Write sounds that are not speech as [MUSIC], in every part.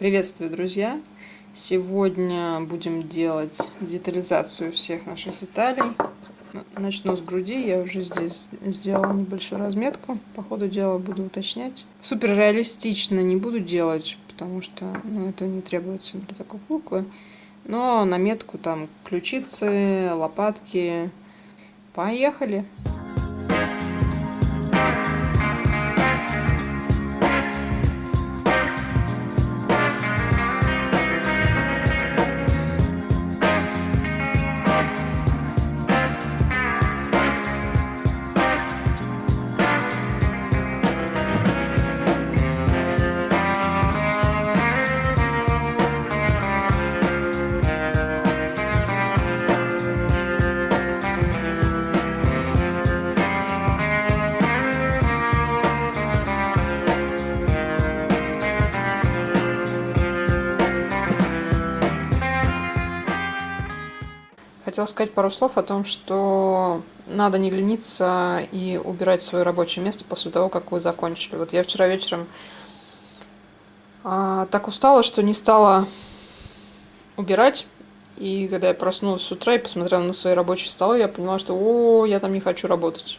Приветствую, друзья! Сегодня будем делать детализацию всех наших деталей. Начну с груди, я уже здесь сделала небольшую разметку. По ходу дела буду уточнять. Супер реалистично не буду делать, потому что ну, это не требуется для такой куклы. Но наметку там ключицы, лопатки. Поехали! Хотела сказать пару слов о том, что надо не лениться и убирать свое рабочее место после того, как вы закончили. Вот я вчера вечером а, так устала, что не стала убирать. И когда я проснулась с утра и посмотрела на свои рабочие столы, я поняла, что о, я там не хочу работать.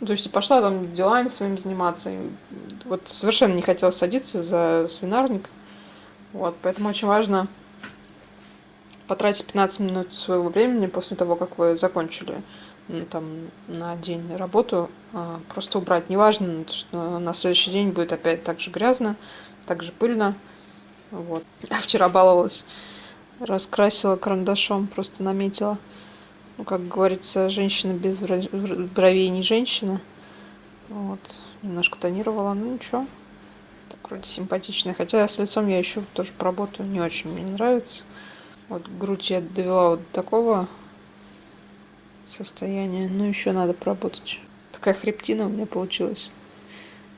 Ну, то есть пошла там делами своими заниматься. И вот совершенно не хотела садиться за свинарник. Вот, поэтому очень важно потратить 15 минут своего времени после того, как вы закончили ну, там, на день работу, а, просто убрать. Неважно, что на следующий день будет опять так же грязно, так же пыльно. Вот. А вчера баловалась, раскрасила карандашом, просто наметила. Ну, как говорится, женщина без бровей не женщина. Вот. Немножко тонировала, ну ничего. Так вроде симпатичная. Хотя с лицом я еще тоже поработаю, не очень мне нравится. Вот грудь я довела вот до такого состояния. Ну, еще надо поработать. Такая хребтина у меня получилась.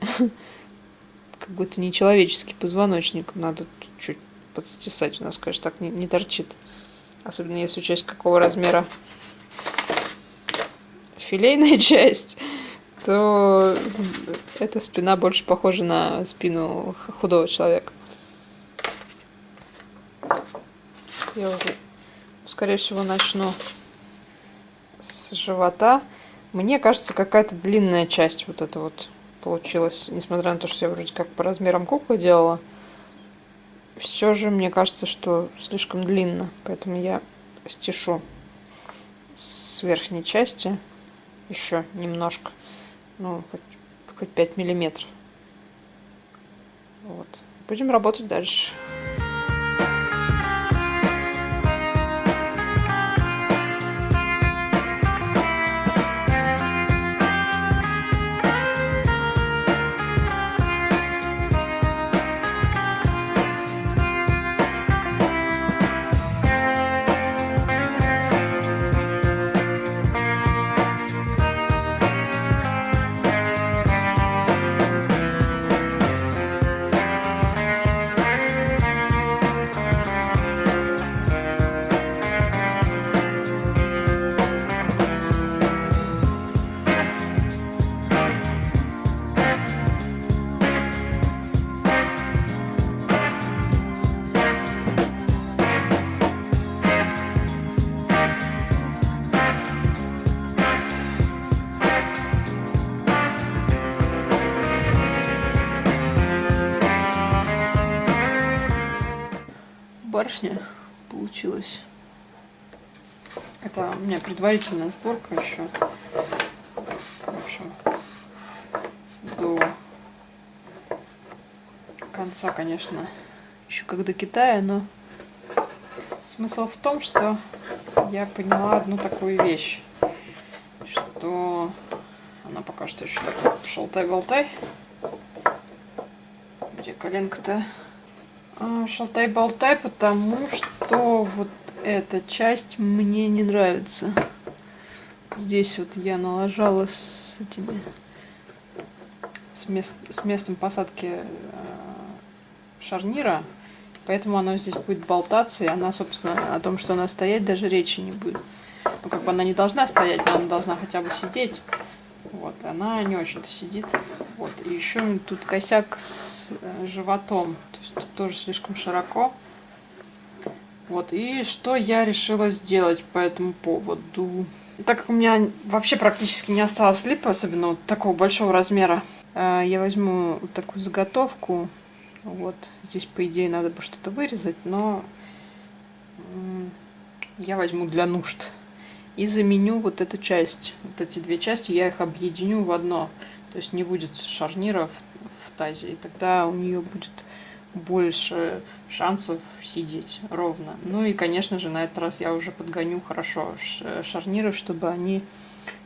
[LAUGHS] Как будто нечеловеческий позвоночник. Надо чуть подстесать. У нас, конечно, так не, не торчит. Особенно если учесть, какого размера филейная [LAUGHS] часть, то эта спина больше похожа на спину худого человека. Я уже, скорее всего, начну с живота. Мне кажется, какая-то длинная часть вот эта вот получилась. Несмотря на то, что я вроде как по размерам куклы делала. Все же мне кажется, что слишком длинно. Поэтому я стешу с верхней части еще немножко. Ну, хоть, хоть 5 миллиметров. Вот. Будем работать дальше. Барышня получилась. Это у меня предварительная сборка еще. В общем, до конца, конечно, еще как до Китая, но смысл в том, что я поняла одну такую вещь, что она пока что еще такой шалтай-болтай. Где коленка-то? А, шалтай-болтай, потому что вот эта часть мне не нравится. Здесь вот я налажала с этими с, мест, с местом посадки э, шарнира, поэтому оно здесь будет болтаться, и она, собственно, о том, что она стоять, даже речи не будет. Ну, как бы она не должна стоять, она должна хотя бы сидеть. Вот, она не очень-то сидит. Вот, и еще тут косяк с э, животом, то есть тут тоже слишком широко. Вот, и что я решила сделать по этому поводу? Так как у меня вообще практически не осталось липа, особенно вот такого большого размера, э, я возьму вот такую заготовку. Вот, здесь, по идее, надо бы что-то вырезать, но я возьму для нужд. И заменю вот эту часть. Вот эти две части я их объединю в одно. То есть не будет шарнира в, в тазе. И тогда у нее будет больше шансов сидеть ровно. Ну и, конечно же, на этот раз я уже подгоню хорошо шарниры, чтобы они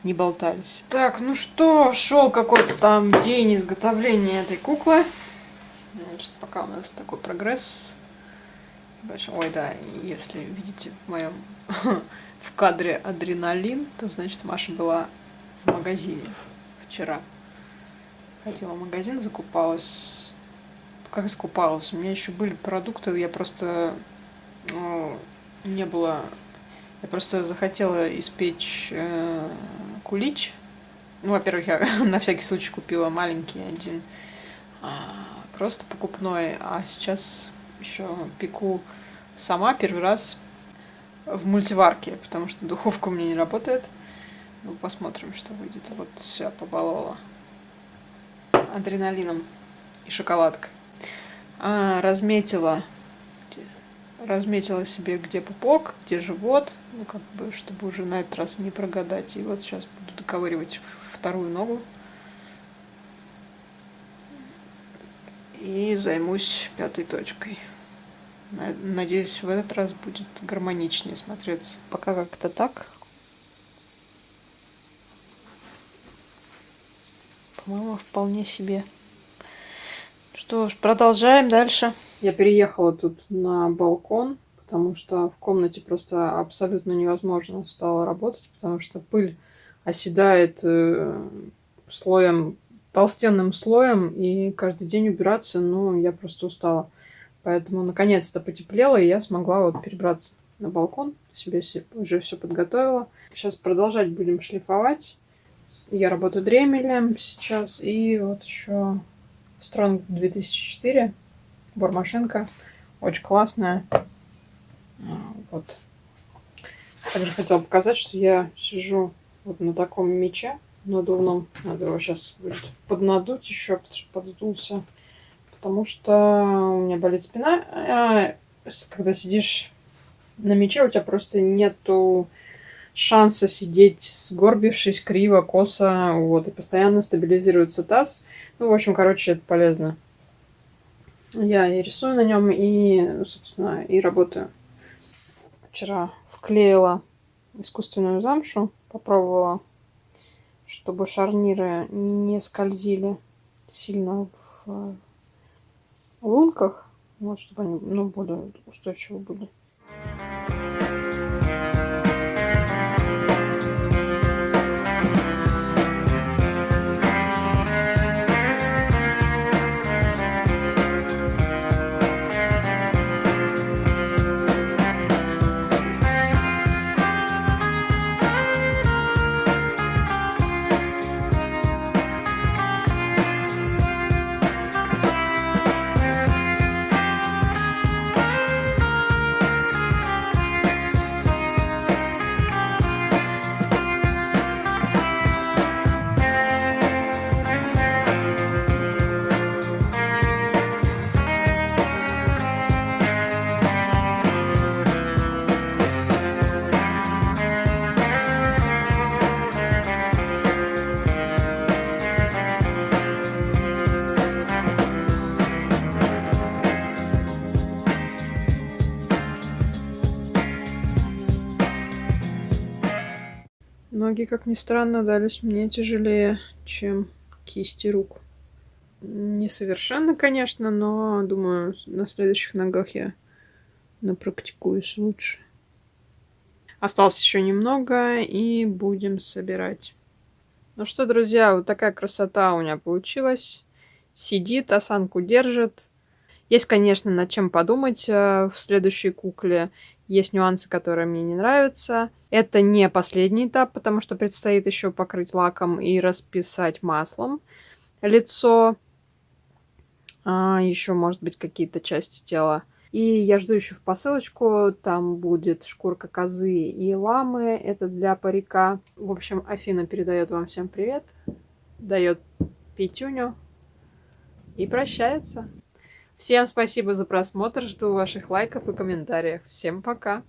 не болтались. Так, ну что, шел какой-то там день изготовления этой куклы. Значит, пока у нас такой прогресс. Ой, да, если видите в моем [LAUGHS] в кадре адреналин, то значит Маша была в магазине вчера. Ходила в магазин, закупалась как искупалась. У меня еще были продукты, я просто ну, не было... Я просто захотела испечь э, кулич. Ну, во-первых, я [LAUGHS] на всякий случай купила маленький один, а, просто покупной. А сейчас еще пеку сама первый раз в мультиварке, потому что духовка у меня не работает. Ну, посмотрим, что выйдет. Вот все, побаловала адреналином и шоколадкой а, разметила разметила себе, где пупок, где живот, ну, как бы, чтобы уже на этот раз не прогадать. И вот сейчас буду доковыривать вторую ногу. И займусь пятой точкой. Надеюсь, в этот раз будет гармоничнее смотреться. Пока как-то так. По-моему, вполне себе. Что ж, продолжаем дальше. Я переехала тут на балкон, потому что в комнате просто абсолютно невозможно стало работать, потому что пыль оседает э, слоем, толстенным слоем, и каждый день убираться, ну, я просто устала. Поэтому наконец-то потеплело, и я смогла вот перебраться на балкон, себе уже все подготовила. Сейчас продолжать будем шлифовать. Я работаю дремелем сейчас, и вот еще Strong 2004. Бормашинка. Очень классная. А, вот. Также хотела показать, что я сижу вот на таком мече надувном. Надо его сейчас будет поднадуть еще, потому что поддулся. Потому что у меня болит спина. А, когда сидишь на мече, у тебя просто нету шанса сидеть сгорбившись, криво, косо, вот, и постоянно стабилизируется таз. Ну, в общем, короче, это полезно. Я и рисую на нем, и, собственно, и работаю. Вчера вклеила искусственную замшу, попробовала, чтобы шарниры не скользили сильно в лунках, вот, чтобы они, ну, более устойчивы были. Ноги, как ни странно, дались мне тяжелее, чем кисти рук. Не совершенно, конечно, но, думаю, на следующих ногах я напрактикуюсь лучше. Осталось еще немного, и будем собирать. Ну что, друзья, вот такая красота у меня получилась. Сидит, осанку держит. Есть, конечно, над чем подумать э, в следующей кукле. Есть нюансы, которые мне не нравятся. Это не последний этап, потому что предстоит еще покрыть лаком и расписать маслом. лицо, а, еще, может быть, какие-то части тела. И я жду еще в посылочку, там будет шкурка козы и ламы, это для парика. В общем, Афина передает вам всем привет, дает пятюню и прощается. Всем спасибо за просмотр, жду ваших лайков и комментариев. Всем пока!